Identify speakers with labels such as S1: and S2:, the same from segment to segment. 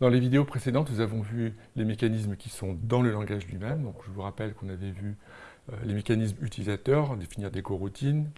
S1: Dans les vidéos précédentes, nous avons vu les mécanismes qui sont dans le langage lui-même. Donc, je vous rappelle qu'on avait vu euh, les mécanismes utilisateurs, définir des coroutines.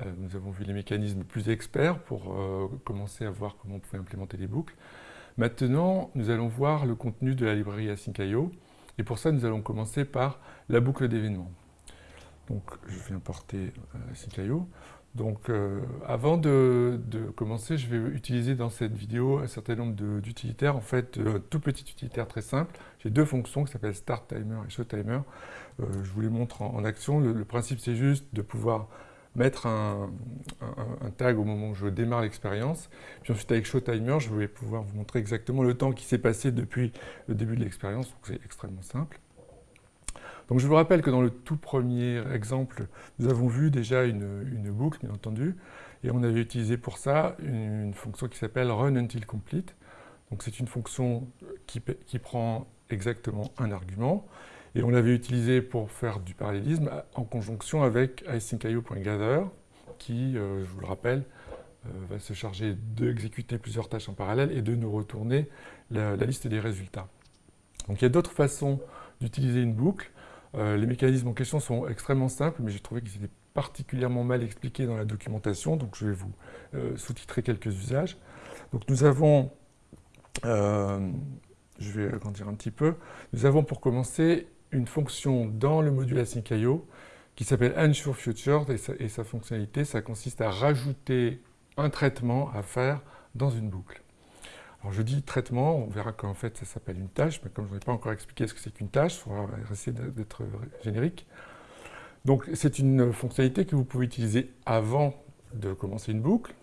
S1: Euh, nous avons vu les mécanismes plus experts pour euh, commencer à voir comment on pouvait implémenter des boucles. Maintenant, nous allons voir le contenu de la librairie Async.io. Et pour ça, nous allons commencer par la boucle d'événements. Donc, je vais importer Async.io. Donc, euh, avant de, commencer, je vais utiliser dans cette vidéo un certain nombre d'utilitaires. En fait, un tout petit utilitaire très simple. J'ai deux fonctions qui s'appellent Start Timer et Show Timer. Euh, je vous les montre en, action. Le, principe, c'est juste de pouvoir mettre un, tag au moment où je démarre l'expérience. Puis ensuite, avec Show Timer, je vais pouvoir vous montrer exactement le temps qui s'est passé depuis le début de l'expérience. Donc, c'est extrêmement simple. Donc je vous rappelle que dans le tout premier exemple, nous avons vu déjà une, boucle, bien entendu, et on avait utilisé pour ça une, fonction qui s'appelle run until complete. Donc c'est une fonction qui, prend exactement un argument, et on l'avait utilisé pour faire du parallélisme en conjonction avec async.io.gather, qui, euh, je vous le rappelle, euh, va se charger d'exécuter plusieurs tâches en parallèle et de nous retourner la liste des résultats. Donc il y a d'autres façons d'utiliser une boucle. Euh, les mécanismes en question sont extrêmement simples, mais j'ai trouvé qu'ils étaient particulièrement mal expliqués dans la documentation, donc je vais vous euh, sous-titrer quelques usages. Donc nous avons, euh, je vais agrandir un petit peu, nous avons pour commencer une fonction dans le module async.io qui s'appelle ensureFuture et, et sa fonctionnalité, ça consiste à rajouter un traitement à faire dans une boucle. Je dis traitement, on verra qu'en fait ça s'appelle une tâche, mais comme je n'ai pas encore expliqué ce que c'est qu'une tâche, il faudra essayer d'être générique. Donc c'est une fonctionnalité que vous pouvez utiliser avant de commencer une boucle.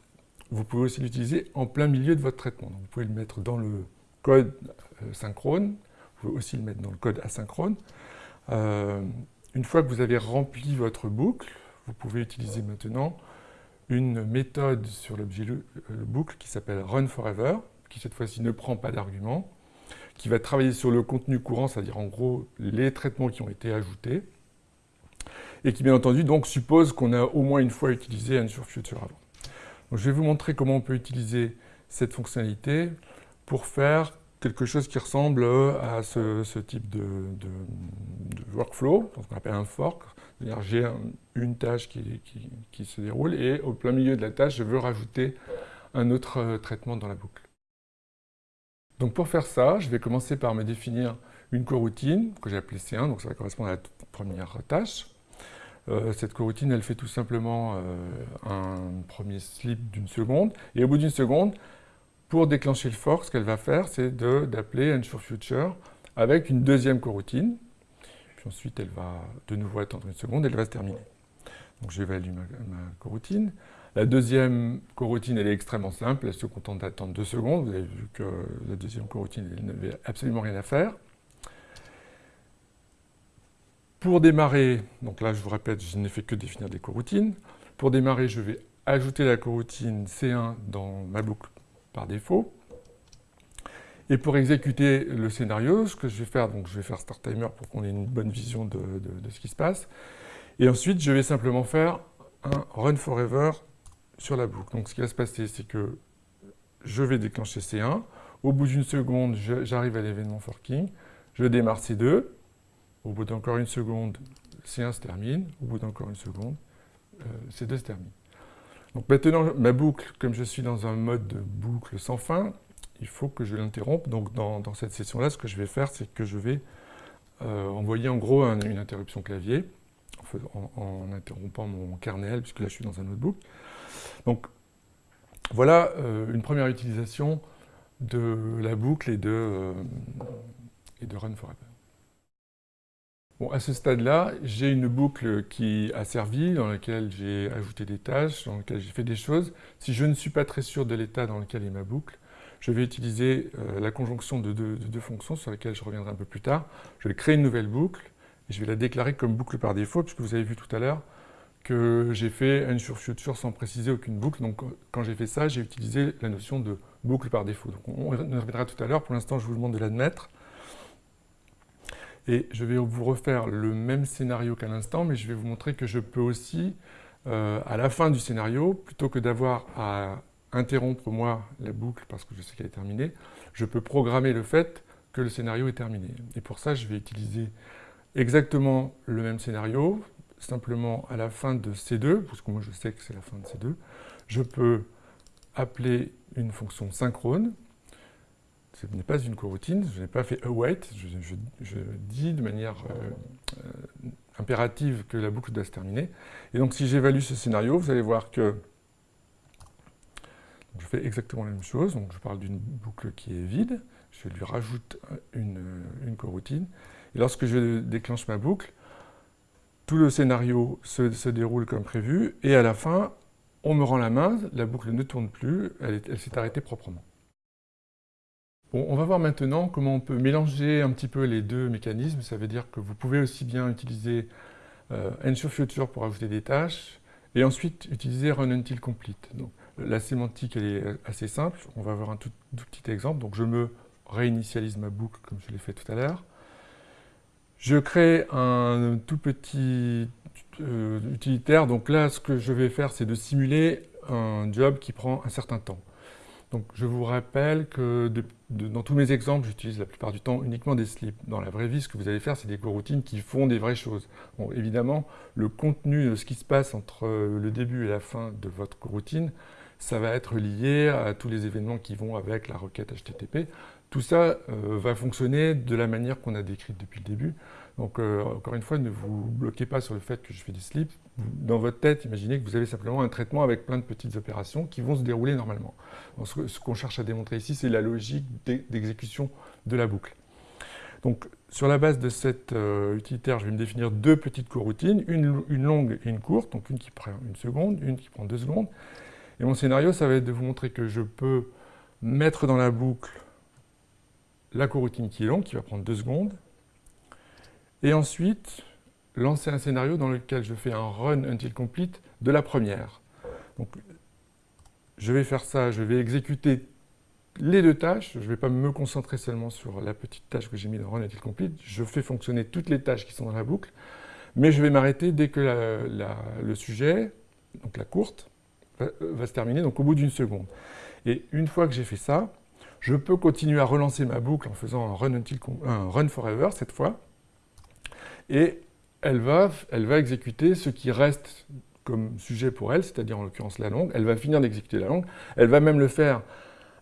S1: Vous pouvez aussi l'utiliser en plein milieu de votre traitement. vous pouvez le mettre dans le code euh, synchrone, vous pouvez aussi le mettre dans le code asynchrone. Euh, une fois que vous avez rempli votre boucle, vous pouvez utiliser maintenant une méthode sur l'objet boucle qui s'appelle runForever qui cette fois-ci ne prend pas d'argument, qui va travailler sur le contenu courant, c'est-à-dire en gros les traitements qui ont été ajoutés, et qui bien entendu donc suppose qu'on a au moins une fois utilisé future avant. Donc, je vais vous montrer comment on peut utiliser cette fonctionnalité pour faire quelque chose qui ressemble à ce, type de, workflow, qu'on appelle un fork. C'est-à-dire j'ai une tâche qui, qui, se déroule et au plein milieu de la tâche, je veux rajouter un autre euh, traitement dans la boucle. Donc pour faire ça, je vais commencer par me définir une coroutine que j'ai appelée C1, donc ça va correspondre à la première tâche. Euh, cette coroutine, elle fait tout simplement euh, un premier slip d'une seconde, et au bout d'une seconde, pour déclencher le fork, ce qu'elle va faire, c'est d'appeler ensureFuture avec une deuxième coroutine, puis ensuite elle va de nouveau attendre une seconde, et elle va se terminer. Donc j'évalue ma, ma coroutine. La deuxième coroutine, elle est extrêmement simple, elle se contente d'attendre deux secondes. Vous avez vu que la deuxième coroutine, elle n'avait absolument rien à faire. Pour démarrer, donc là je vous répète, je n'ai fait que définir des coroutines. Pour démarrer, je vais ajouter la coroutine C1 dans ma boucle par défaut. Et pour exécuter le scénario, ce que je vais faire, donc je vais faire Start Timer pour qu'on ait une bonne vision de, de, ce qui se passe. Et ensuite, je vais simplement faire un Run Forever sur la boucle. Donc ce qui va se passer, c'est que je vais déclencher C1. Au bout d'une seconde, j'arrive à l'événement forking. Je démarre C2. Au bout d'encore une seconde, C1 se termine. Au bout d'encore une seconde, euh, C2 se termine. Donc maintenant, ma boucle, comme je suis dans un mode de boucle sans fin, il faut que je l'interrompe. Donc dans, cette session-là, ce que je vais faire, c'est que je vais euh, envoyer en gros une interruption clavier en, interrompant mon kernel, puisque là je suis dans un autre boucle. Donc voilà euh, une première utilisation de la boucle et de, euh, et run forever. Bon, à ce stade-là, j'ai une boucle qui a servi, dans laquelle j'ai ajouté des tâches, dans laquelle j'ai fait des choses. Si je ne suis pas très sûr de l'état dans lequel est ma boucle, je vais utiliser euh, la conjonction de deux, de deux, fonctions sur lesquelles je reviendrai un peu plus tard. Je vais créer une nouvelle boucle et je vais la déclarer comme boucle par défaut, puisque vous avez vu tout à l'heure, que j'ai fait n sur future sans préciser aucune boucle. Donc quand j'ai fait ça, j'ai utilisé la notion de boucle par défaut. Donc on reviendra tout à l'heure. Pour l'instant, je vous demande de l'admettre. Et je vais vous refaire le même scénario qu'à l'instant, mais je vais vous montrer que je peux aussi, euh, à la fin du scénario, plutôt que d'avoir à interrompre moi la boucle parce que je sais qu'elle est terminée, je peux programmer le fait que le scénario est terminé. Et pour ça, je vais utiliser exactement le même scénario, simplement à la fin de C2, parce que moi je sais que c'est la fin de C2, je peux appeler une fonction synchrone. Ce n'est pas une coroutine, je n'ai pas fait await, je, dis de manière euh, euh, impérative que la boucle doit se terminer. Et donc si j'évalue ce scénario, vous allez voir que je fais exactement la même chose. Donc je parle d'une boucle qui est vide, je lui rajoute une coroutine. Et lorsque je déclenche ma boucle, tout le scénario se, déroule comme prévu, et à la fin, on me rend la main, la boucle ne tourne plus, elle, s'est arrêtée proprement. On va voir maintenant comment on peut mélanger un petit peu les deux mécanismes. Ça veut dire que vous pouvez aussi bien utiliser euh, Ensure Future pour ajouter des tâches, et ensuite utiliser Run Until Complete. Donc, la sémantique elle est assez simple. On va voir un tout, petit exemple. Donc je me réinitialise ma boucle comme je l'ai fait tout à l'heure. Je crée un tout petit euh, utilitaire. Donc là, ce que je vais faire, c'est de simuler un job qui prend un certain temps. Donc je vous rappelle que dans tous mes exemples, j'utilise la plupart du temps uniquement des slips. Dans la vraie vie, ce que vous allez faire, c'est des coroutines qui font des vraies choses. Bon, évidemment, le contenu de ce qui se passe entre le début et la fin de votre coroutine, ça va être lié à tous les événements qui vont avec la requête HTTP. Tout ça euh, va fonctionner de la manière qu'on a décrite depuis le début. Donc, euh, encore une fois, ne vous bloquez pas sur le fait que je fais des slips. Dans votre tête, imaginez que vous avez simplement un traitement avec plein de petites opérations qui vont se dérouler normalement. ce qu'on cherche à démontrer ici, c'est la logique d'exécution de la boucle. Donc, sur la base de cet euh, utilitaire, je vais me définir deux petites coroutines, une longue et une courte, donc une qui prend une seconde, une qui prend deux secondes. Et mon scénario, ça va être de vous montrer que je peux mettre dans la boucle la coroutine qui est longue, qui va prendre deux secondes, et ensuite lancer un scénario dans lequel je fais un run until complete de la première. Je vais faire ça, je vais exécuter les deux tâches, je ne vais pas me concentrer seulement sur la petite tâche que j'ai mis dans run until complete, je fais fonctionner toutes les tâches qui sont dans la boucle, mais je vais m'arrêter dès que le sujet, donc la courte, va, se terminer donc au bout d'une seconde. Et une fois que j'ai fait ça, je peux continuer à relancer ma boucle en faisant un run, until, un run forever cette fois, et elle va, elle va exécuter ce qui reste comme sujet pour elle, c'est-à-dire en l'occurrence la longue. Elle va finir d'exécuter la longue. Elle va même le faire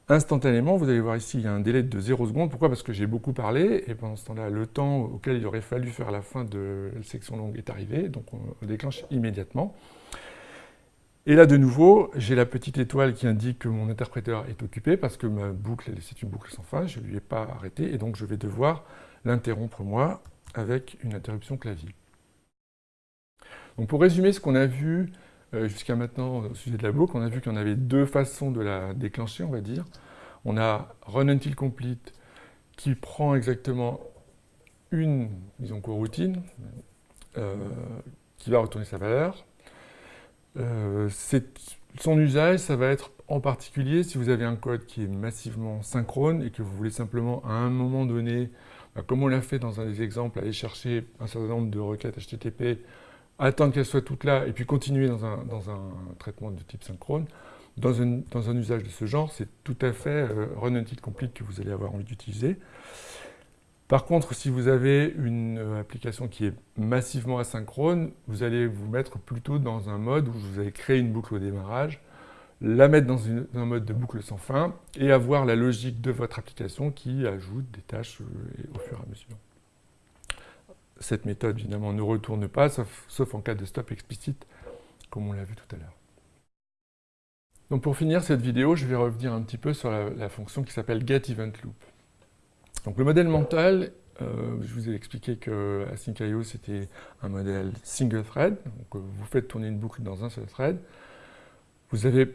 S1: instantanément. Vous allez voir ici, il y a un délai de 0 seconde. Pourquoi? Parce que j'ai beaucoup parlé, et pendant ce temps-là, le temps auquel il aurait fallu faire la fin de la section longue est arrivé, donc on déclenche immédiatement. Et là, de nouveau, j'ai la petite étoile qui indique que mon interpréteur est occupé parce que ma boucle, c'est une boucle sans fin, je ne lui ai pas arrêté, et donc je vais devoir l'interrompre moi avec une interruption clavier. Donc pour résumer ce qu'on a vu euh, jusqu'à maintenant au sujet de la boucle, on a vu qu'on avait deux façons de la déclencher, on va dire. On a run until complete qui prend exactement une, disons, coroutine, euh, qui va retourner sa valeur, euh, son usage, ça va être en particulier si vous avez un code qui est massivement synchrone et que vous voulez simplement à un moment donné, bah, comme on l'a fait dans un des exemples, aller chercher un certain nombre de requêtes HTTP, attendre qu'elles soient toutes là et puis continuer dans un, traitement de type synchrone. Dans un, usage de ce genre, c'est tout à fait euh, run until complete que vous allez avoir envie d'utiliser. Par contre, si vous avez une euh, application qui est massivement asynchrone, vous allez vous mettre plutôt dans un mode où vous allez créer une boucle au démarrage, la mettre dans, un mode de boucle sans fin et avoir la logique de votre application qui ajoute des tâches euh, au fur et à mesure. Cette méthode, évidemment, ne retourne pas, sauf, en cas de stop explicite, comme on l'a vu tout à l'heure. Donc pour finir cette vidéo, je vais revenir un petit peu sur la, la fonction qui s'appelle getEventLoop. Donc le modèle mental, euh, je vous ai expliqué que Async.io c'était un modèle single thread, euh, vous faites tourner une boucle dans un seul thread. Vous avez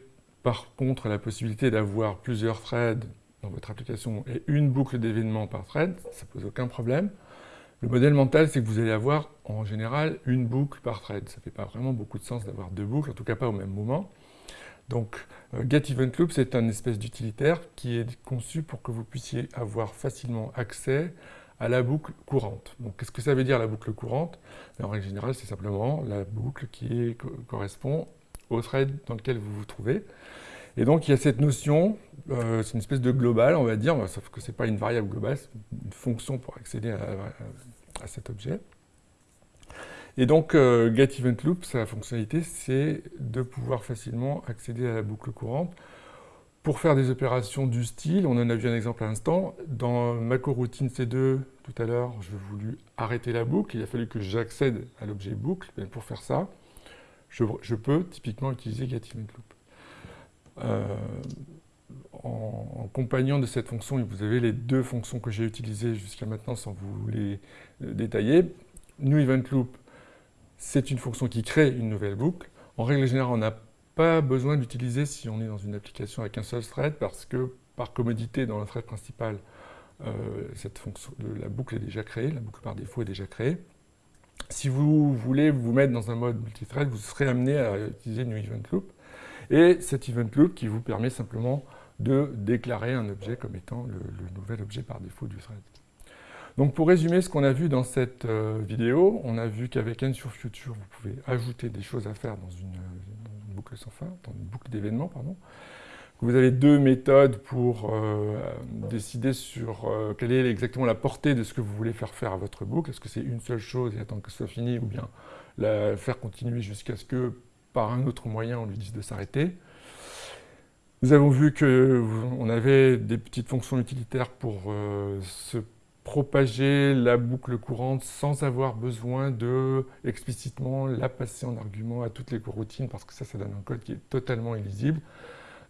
S1: par contre la possibilité d'avoir plusieurs threads dans votre application et une boucle d'événements par thread, ça pose aucun problème. Le modèle mental, c'est que vous allez avoir en général une boucle par thread. Ça ne fait pas vraiment beaucoup de sens d'avoir deux boucles, en tout cas pas au même moment. Donc, euh, getEventLoop, c'est un espèce d'utilitaire qui est conçu pour que vous puissiez avoir facilement accès à la boucle courante. Donc, qu'est-ce que ça veut dire la boucle courante? En règle générale, c'est simplement la boucle qui correspond au thread dans lequel vous vous trouvez. Et donc il y a cette notion, c'est une espèce de global, on va dire, sauf que ce n'est pas une variable globale, c'est une fonction pour accéder à, cet objet. Et donc getEventLoop, sa fonctionnalité, c'est de pouvoir facilement accéder à la boucle courante pour faire des opérations du style, on en a vu un exemple à l'instant, dans ma coroutine C2, tout à l'heure, je voulu arrêter la boucle, il a fallu que j'accède à l'objet boucle. pour faire ça, je, peux typiquement utiliser getEventLoop. Euh, en, en, compagnon de cette fonction, vous avez les deux fonctions que j'ai utilisées jusqu'à maintenant sans vous les euh, détailler. NewEventLoop, c'est une fonction qui crée une nouvelle boucle. En règle générale, on n'a pas besoin d'utiliser si on est dans une application avec un seul thread parce que par commodité dans le thread principal, euh, la boucle est déjà créée, la boucle par défaut est déjà créée. Si vous voulez vous mettre dans un mode multithread, vous serez amené à utiliser New Event Loop. Et cet Event Loop qui vous permet simplement de déclarer un objet comme étant le nouvel objet par défaut du thread. Donc pour résumer ce qu'on a vu dans cette euh, vidéo, on a vu qu'avek Future, vous pouvez ajouter des choses à faire dans une, boucle sans fin, dans une boucle d'événements, pardon. Vous avez deux méthodes pour euh, décider sur euh, quelle est exactement la portée de ce que vous voulez faire faire à votre boucle. Est-ce que c'est une seule chose et attendre que ce soit fini, ou bien la faire continuer jusqu'à ce que, par un autre moyen, on lui dise de s'arrêter. Nous avons vu qu'on avait des petites fonctions utilitaires pour se propager la boucle courante sans avoir besoin de explicitement la passer en argument à toutes les coroutines parce que ça, ça donne un code qui est totalement illisible.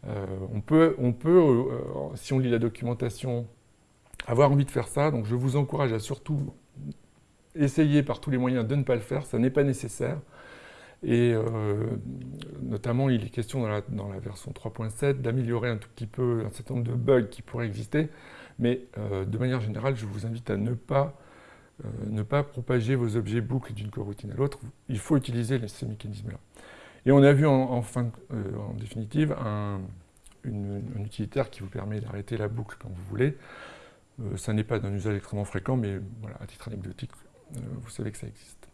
S1: Euh, on peut, on peut euh, si on lit la documentation, avoir envie de faire ça. Donc je vous encourage à surtout essayer par tous les moyens de ne pas le faire. Ça n'est pas nécessaire. Et euh, notamment, il est question dans la version 3.7 d'améliorer un tout petit peu un certain nombre de bugs qui pourraient exister. Mais euh, de manière générale, je vous invite à ne pas, euh, propager vos objets boucles d'une coroutine à l'autre. Il faut utiliser ces mécanismes-là. Et on a vu en, fin, euh, en définitive un, utilitaire qui vous permet d'arrêter la boucle quand vous voulez. ça n'est pas d'un usage extrêmement fréquent, mais voilà, à titre anecdotique, vous savez que ça existe.